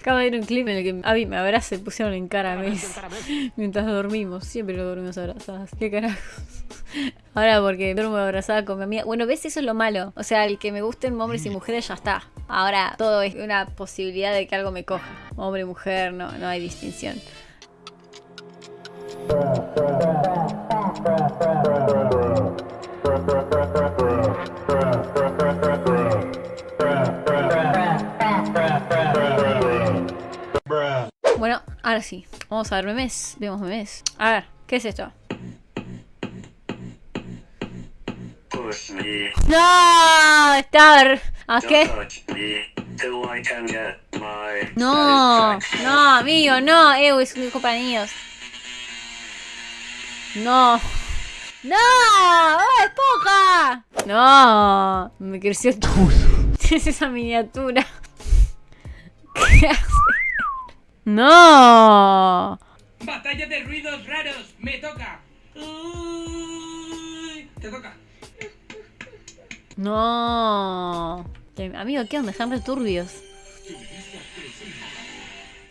Acabo de ver un clip en el que Abby me abraza y pusieron en cara a Messi mientras dormimos. Siempre lo dormimos abrazadas. ¿Qué carajos? Ahora porque duermo abrazada con mi amiga. Bueno, ¿ves? Eso es lo malo. O sea, el que me gusten hombres y mujeres ya está. Ahora todo es una posibilidad de que algo me coja. Hombre, mujer, no, no hay distinción. Ahora sí. Vamos a ver memes. Vemos memes. A ver, ¿qué es esto? ¡No! Star. ¿A qué? No, no, amigo, no. Ew, es un niños. No. ¡No! ¡Oh, esponja! No, me creció todo. Es esa miniatura. ¿Qué hace? No. Batalla de ruidos raros, me toca. Uy, Te toca. No. Amigo, ¿qué onda? Están re turbios.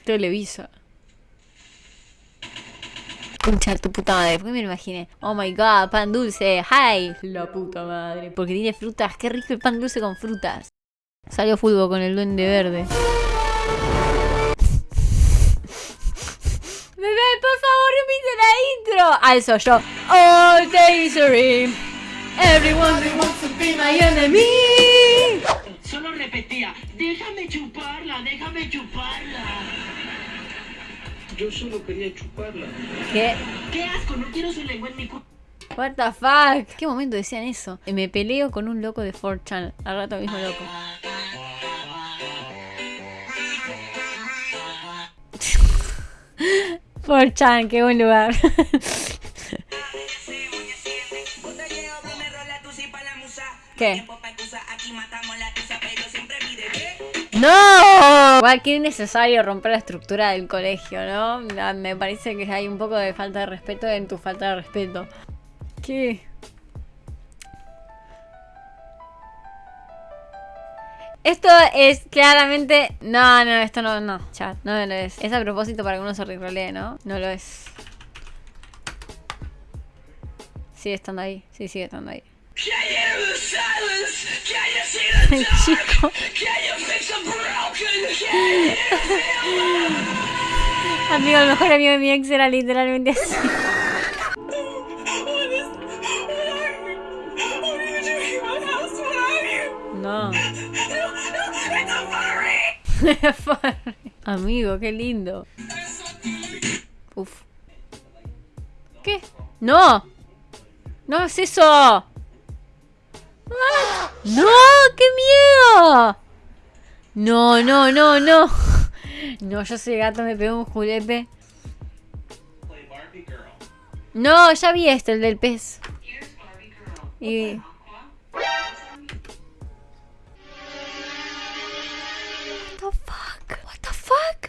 Televisa. Concha de tu puta madre, ¿por qué me lo imaginé? Oh my god, pan dulce, hi. La puta madre, porque tiene frutas, qué rico el pan dulce con frutas. Salió fútbol con el duende verde. Bebé, por favor, repite la intro. Alzo yo. All days are in. Everyone wants to be my enemy. Solo repetía, déjame chuparla, déjame chuparla. Yo solo quería chuparla. ¿Qué? ¡Qué asco! No quiero su lengua en mi cu... What the fuck? ¿Qué momento decían eso? Me peleo con un loco de 4chan. Al rato mismo loco. Por chan, qué buen lugar. ¿Qué? ¡No! Igual que innecesario romper la estructura del colegio, ¿no? Ah, Me parece que hay un poco de falta de respeto en tu falta de respeto. ¿Qué? Esto es claramente... No, no, esto no, no, chat, no lo es. Es a propósito para que uno se rerolee, ¿no? No lo es. Sigue estando ahí, sí, sigue estando ahí. Amigo, el mejor amigo de mi ex era literalmente así. Amigo, qué lindo. Uf. ¿Qué? ¡No! ¡No es eso! ¡Ah! ¡No! ¡Qué miedo! No, no, no, no. No, yo soy gato, me pegó un julepe. No, ya vi este, el del pez. Y...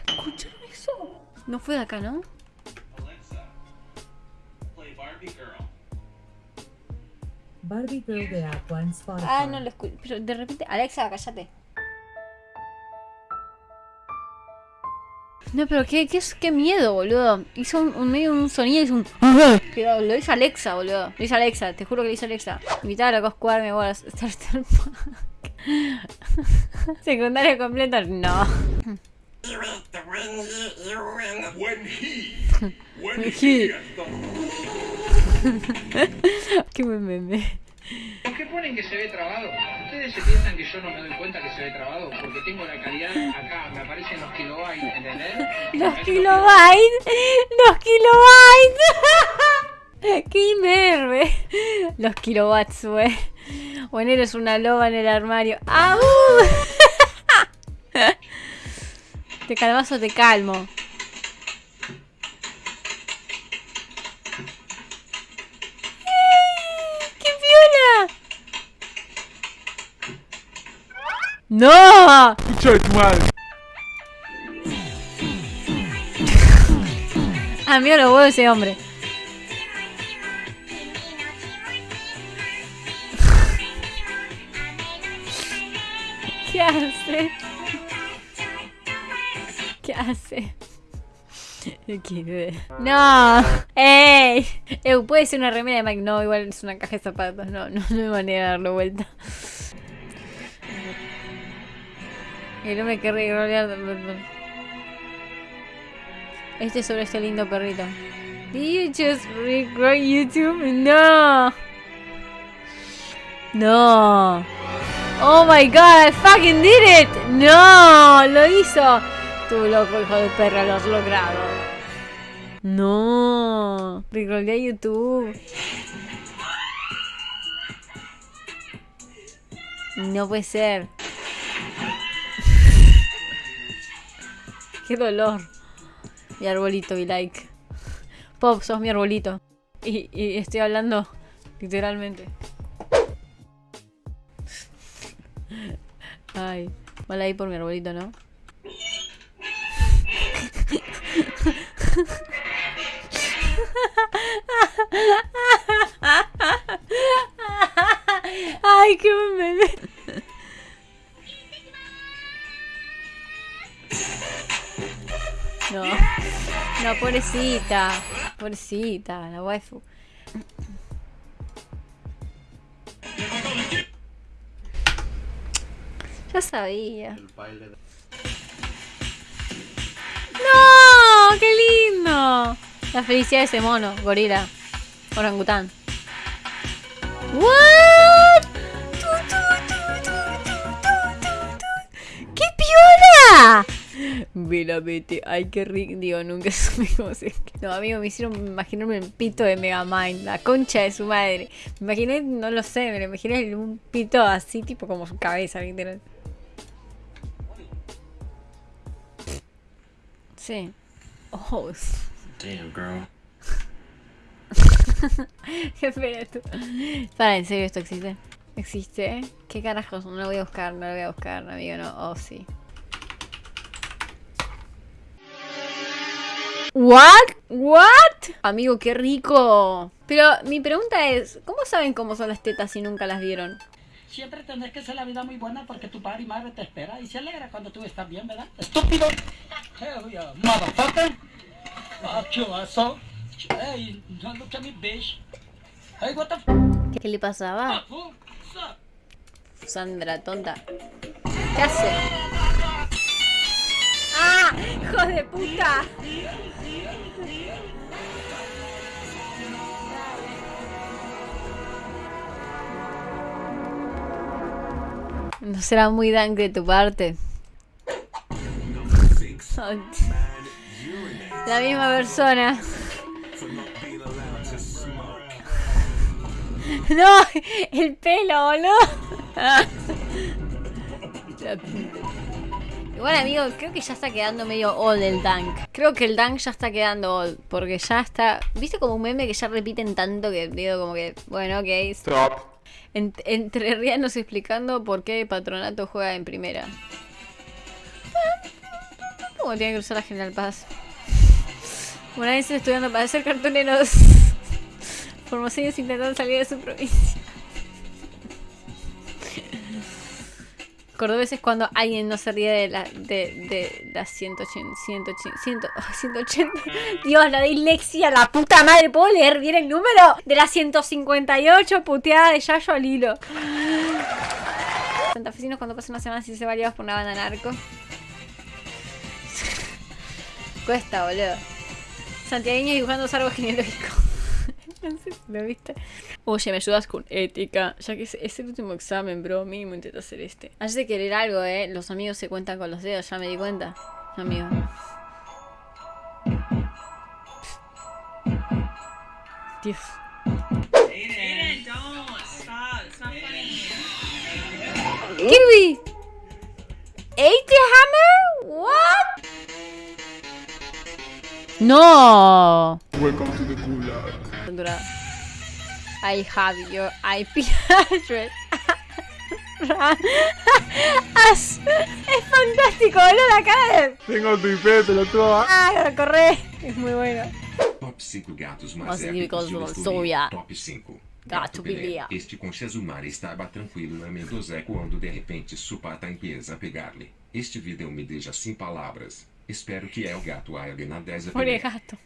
¿Escucharon eso? No fue de acá, ¿no? Barbie Girl de Aqua en Spotify. Ah, no lo escuché. Pero de repente, Alexa, cállate. No, pero qué, qué, qué miedo, boludo. Hizo un, un medio un sonido y hizo un. Cuidado, lo hizo Alexa, boludo. Lo hizo Alexa, te juro que lo hizo Alexa. Invitar a la Coscuarme, bueno, Starter Pack. Secundaria completa, no. He. Qué buen meme. ¿Por qué ponen que se ve trabado? ¿Ustedes se piensan que yo no me doy cuenta que se ve trabado? Porque tengo la calidad acá, me aparecen los kilobytes, ¿entendés? Los Es lo kilobytes. Los kilobytes. Qué imberbe. Los kilowatts, güey. Bueno, eres una loba en el armario. ¡Au! ¿Te calmas o te calmo? ¡Qué piola! ¡No! Amigo, lo huevos de ese hombre. ¿Qué hace? ¿Qué hace? No, ey, Eh, puede ser una remera de Mike. No, igual es una caja de zapatos. No, no, no hay manera de darlo vuelta. El hombre que rolear. Este es sobre este lindo perrito. Did you just record YouTube? No. No. Oh my god, I fucking did it. No, lo hizo. Tú loco, hijo de perra, lo has logrado. No. Reroleé YouTube. No puede ser. Qué dolor. Mi arbolito, mi like. Pop, sos mi arbolito. Y, y estoy hablando literalmente. Ay, mal ahí por mi arbolito, ¿no? Pobrecita, pobrecita, la waifu. Ya sabía. ¡No! ¡Qué lindo! La felicidad de ese mono, gorila. Orangután. ¿What? Vela, vete. Ay, qué rico. Digo, nunca supe cómo se. No, amigo, me hicieron imaginarme el pito de Megamind. La concha de su madre. Me imaginé, no lo sé, me lo imaginé un pito así, tipo como su cabeza, literal. Sí. Oh, Damn, girl. Espera tú. Para, ¿en serio esto existe? ¿Existe? ¿Qué carajos? No lo voy a buscar, no lo voy a buscar, amigo, no. Oh, sí. ¿What? ¿What? Amigo, qué rico. Pero mi pregunta es, ¿cómo saben cómo son las tetas si nunca las vieron? Siempre tenés que hacer la vida muy buena porque tu padre y madre te espera y se alegra cuando tú estás bien, ¿verdad? ¡Estúpido! Hell yeah, motherfucker! Fuck you, asshole! Hey, don't look at me, bitch! Hey, what the f***? ¿Qué le pasaba? Sandra, tonta. ¿Qué hace? ¡Hijo de puta! No será muy dank de tu parte. La misma persona. No, el pelo, boludo. Igual amigo, creo que ya está quedando medio old el dank. Creo que el dank ya está quedando old. Porque ya está. ¿Viste como un meme que ya repiten tanto que digo como que. Bueno, ok. Stop. En- entre rianos explicando por qué Patronato juega en primera. ¿Cómo tiene que usar la General Paz? Una vez estudiando para ser cartoneros. Formoseños intentando salir de su provincia. Cordobeses cuando alguien no se ríe de la, de, de las 180, 180, 100, oh, 180. Dios, la dislexia, la puta madre. ¿Puedo leer bien el número? De las 158 puteada de Yayo al hilo. Santafesinos cuando pasan una semana sin ser variados por una banda narco. Cuesta, boludo. Santiagueños dibujando árboles genealógicos. Lo viste. Oye, ¿me ayudas con ética? Ya que es, es el último examen, bro. Mínimo intento hacer este. Antes de querer algo, eh. Los amigos se cuentan con los dedos, ya me di cuenta. Amigo. Dios. Kirby! ¿Ate the hammer? What? No. Welcome to the gulag. Censurado. I have your IP address. Es fantástico, boludo, la cara de... Tengo tu IP, pelotudo. Ah, corre. Es muy bueno. Top 5 gatos mais épicos de. Lustoria. Top 5. Gato Bilia. Este com Shazumar estava tranquilo na Mendozé quando de repente sua pata empieza a pegar-lhe. Este vídeo me deixa sem palavras. Espero que é o gato árabe na 10 Pobre gato.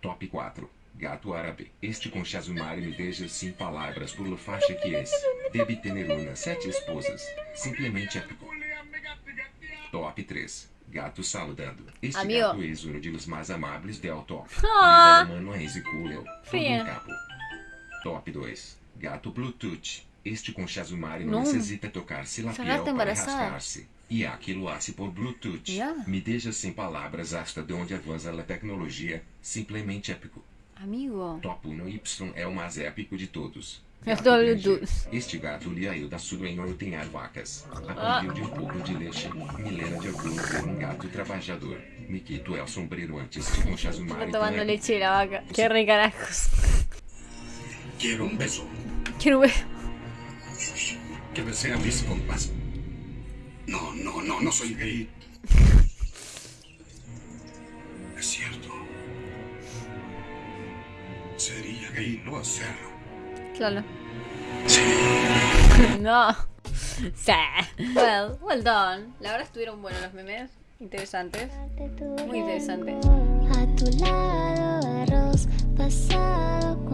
Top 4. Gato árabe. Este com Shazumari me deixa sem palavras por lo faixa que es. Debe tener una sete esposas. Simplesmente épico. Top 3. Gato saludando. Este Amigo. gato es uno de los más amables del top. Ah. Humano es cool. Todo Fia. um capo. Top 2. Gato Bluetooth. Este com Shazumari Não. não necessita tocar-se piel gata para embaraçada. rascar-se. E aqui lo hace por Bluetooth. Ya. Me deixa sem palavras hasta de onde avança a tecnologia. Simplesmente épico. Amigo. Top 1 Y é o mais épico de todos. É Gato do grande. Bluetooth. Este gato lhe ajuda sua em ordenhar vacas. Ah. Aprendeu de um pouco de leite. Milena de orgulho por um gato trabalhador. Miquito é o sombreiro antes de com Shazumari. Está tomando com leche de la vaca. Qué re carajos. Quiero un beso. Quiero ver. Que besé a mis compas. No, no, no, no soy gay. Gay no hacerlo. Claro. Sí. No. Sí. Well, well done. La verdad estuvieron buenos los memes. Interesantes. Muy interesantes. A tu lado, arroz, pasando.